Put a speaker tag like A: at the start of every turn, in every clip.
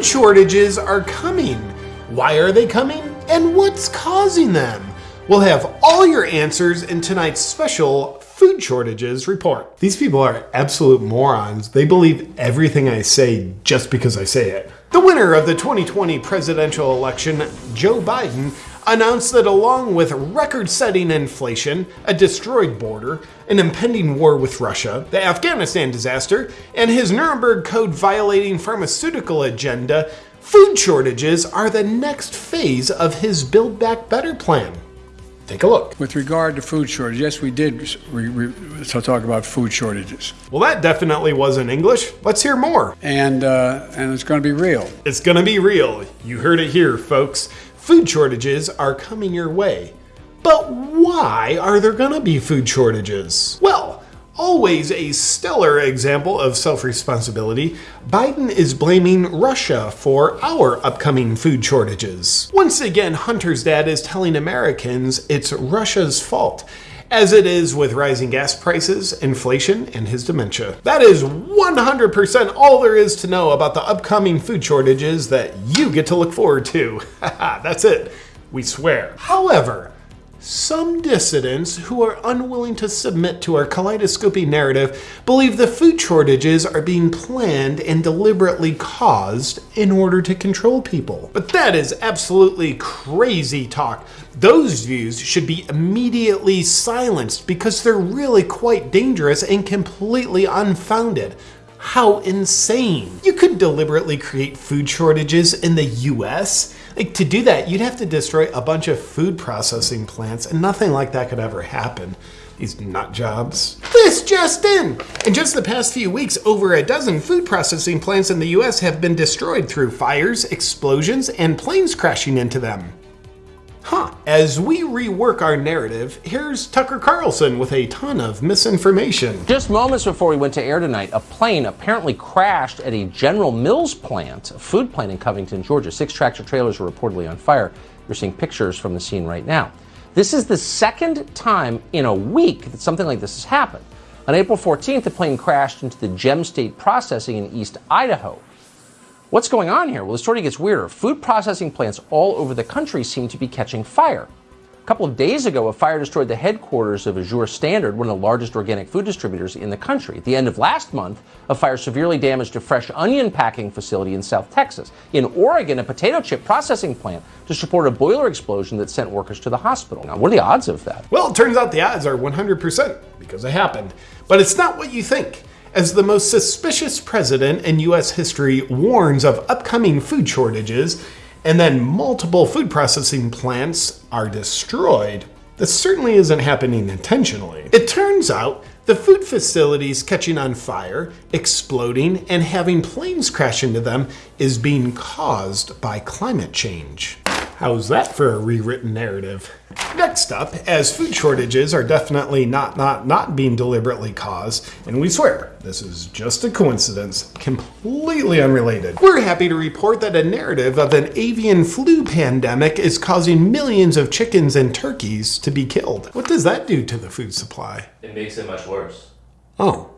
A: Food shortages are coming. Why are they coming? And what's causing them? We'll have all your answers in tonight's special food shortages report. These people are absolute morons. They believe everything I say just because I say it. The winner of the 2020 presidential election, Joe Biden, announced that along with record-setting inflation, a destroyed border, an impending war with Russia, the Afghanistan disaster, and his Nuremberg Code violating pharmaceutical agenda, food shortages are the next phase of his Build Back Better plan. Take a look.
B: With regard to food shortage, yes, we did re- talk about food shortages,
A: Well, that definitely wasn't English. Let's hear more.
B: and uh, and it's going to be real.
A: It's gonna be real. You heard it here, folks. Food shortages are coming your way. But why are there gonna be food shortages? Well, always a stellar example of self responsibility, Biden is blaming Russia for our upcoming food shortages. Once again, Hunter's dad is telling Americans it's Russia's fault as it is with rising gas prices, inflation, and his dementia. That is 100% all there is to know about the upcoming food shortages that you get to look forward to. That's it. We swear. However, some dissidents who are unwilling to submit to our kaleidoscopic narrative believe the food shortages are being planned and deliberately caused in order to control people. But that is absolutely crazy talk. Those views should be immediately silenced because they're really quite dangerous and completely unfounded. How insane. You could deliberately create food shortages in the US. Like to do that, you'd have to destroy a bunch of food processing plants and nothing like that could ever happen. These nut jobs. This just in! In just the past few weeks, over a dozen food processing plants in the US have been destroyed through fires, explosions, and planes crashing into them. Huh. As we rework our narrative, here's Tucker Carlson with a ton of misinformation.
C: Just moments before we went to air tonight, a plane apparently crashed at a General Mills plant, a food plant in Covington, Georgia. Six tractor trailers were reportedly on fire. You're seeing pictures from the scene right now. This is the second time in a week that something like this has happened. On April 14th, the plane crashed into the Gem State Processing in East Idaho. What's going on here? Well, the story gets weirder. Food processing plants all over the country seem to be catching fire. A couple of days ago, a fire destroyed the headquarters of Azure Standard, one of the largest organic food distributors in the country. At the end of last month, a fire severely damaged a fresh onion packing facility in South Texas. In Oregon, a potato chip processing plant just reported a boiler explosion that sent workers to the hospital. Now, what are the odds of that?
A: Well, it turns out the odds are 100% because it happened. But it's not what you think. As the most suspicious president in US history warns of upcoming food shortages, and then multiple food processing plants are destroyed, this certainly isn't happening intentionally. It turns out the food facilities catching on fire, exploding, and having planes crash into them is being caused by climate change. How's that for a rewritten narrative? Next up, as food shortages are definitely not not not being deliberately caused, and we swear this is just a coincidence, completely unrelated. We're happy to report that a narrative of an avian flu pandemic is causing millions of chickens and turkeys to be killed. What does that do to the food supply?
D: It makes it much worse.
A: Oh,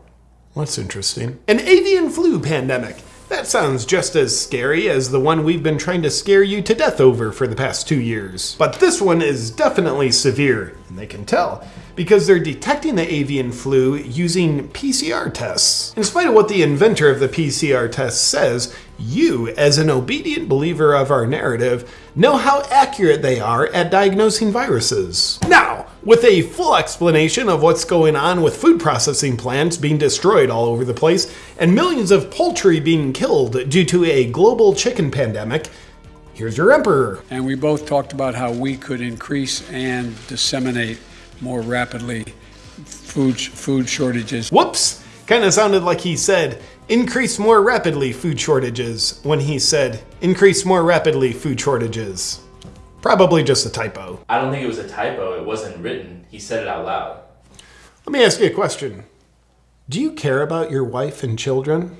A: that's interesting. An avian flu pandemic. That sounds just as scary as the one we've been trying to scare you to death over for the past two years. But this one is definitely severe, and they can tell, because they're detecting the avian flu using PCR tests. In spite of what the inventor of the PCR test says, you, as an obedient believer of our narrative, know how accurate they are at diagnosing viruses. Now, with a full explanation of what's going on with food processing plants being destroyed all over the place and millions of poultry being killed due to a global chicken pandemic, here's your emperor.
B: And we both talked about how we could increase and disseminate more rapidly food food shortages.
A: Whoops! Kind of sounded like he said, increase more rapidly food shortages, when he said, increase more rapidly food shortages. Probably just a typo.
D: I don't think it was a typo. It wasn't written. He said it out loud.
A: Let me ask you a question. Do you care about your wife and children?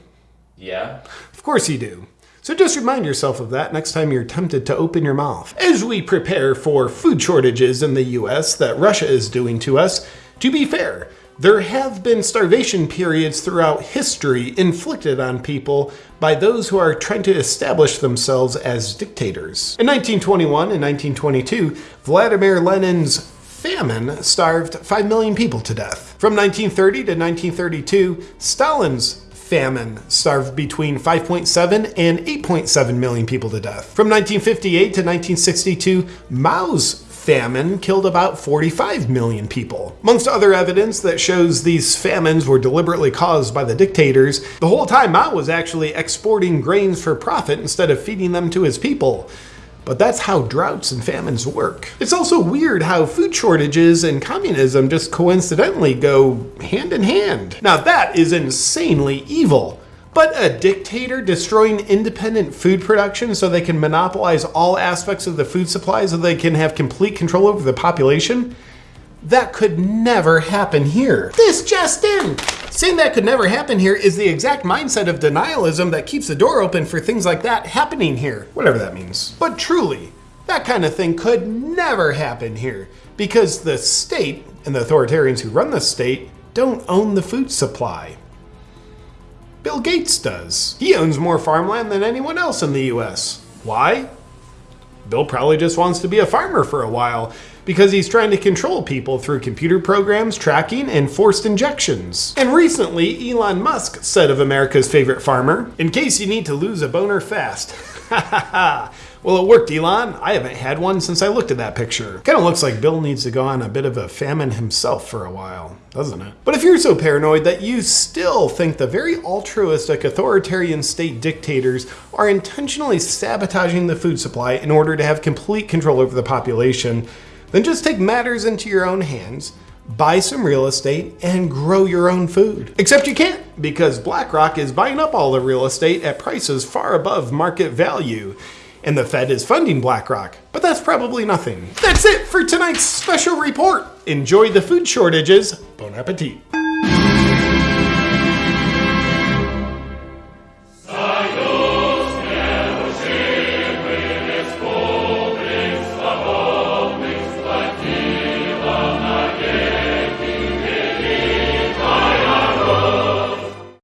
D: Yeah?
A: Of course you do. So just remind yourself of that next time you're tempted to open your mouth. As we prepare for food shortages in the US that Russia is doing to us, to be fair, There have been starvation periods throughout history inflicted on people by those who are trying to establish themselves as dictators. In 1921 and 1922, Vladimir Lenin's famine starved 5 million people to death. From 1930 to 1932, Stalin's famine starved between 5.7 and 8.7 million people to death. From 1958 to 1962, Mao's famine killed about 45 million people. Amongst other evidence that shows these famines were deliberately caused by the dictators, the whole time Mao was actually exporting grains for profit instead of feeding them to his people. But that's how droughts and famines work. It's also weird how food shortages and communism just coincidentally go hand in hand. Now that is insanely evil. But a dictator destroying independent food production so they can monopolize all aspects of the food supply so they can have complete control over the population? That could never happen here. This just in! Saying that could never happen here is the exact mindset of denialism that keeps the door open for things like that happening here, whatever that means. But truly, that kind of thing could never happen here because the state and the authoritarians who run the state don't own the food supply. Bill Gates does. He owns more farmland than anyone else in the US. Why? Bill probably just wants to be a farmer for a while because he's trying to control people through computer programs, tracking, and forced injections. And recently, Elon Musk said of America's favorite farmer, in case you need to lose a boner fast. Ha ha ha. Well, it worked, Elon. I haven't had one since I looked at that picture. Kind of looks like Bill needs to go on a bit of a famine himself for a while, doesn't it? But if you're so paranoid that you still think the very altruistic authoritarian state dictators are intentionally sabotaging the food supply in order to have complete control over the population, then just take matters into your own hands buy some real estate, and grow your own food. Except you can't, because BlackRock is buying up all the real estate at prices far above market value and the Fed is funding BlackRock. But that's probably nothing. That's it for tonight's special report. Enjoy the food shortages. Bon appetit.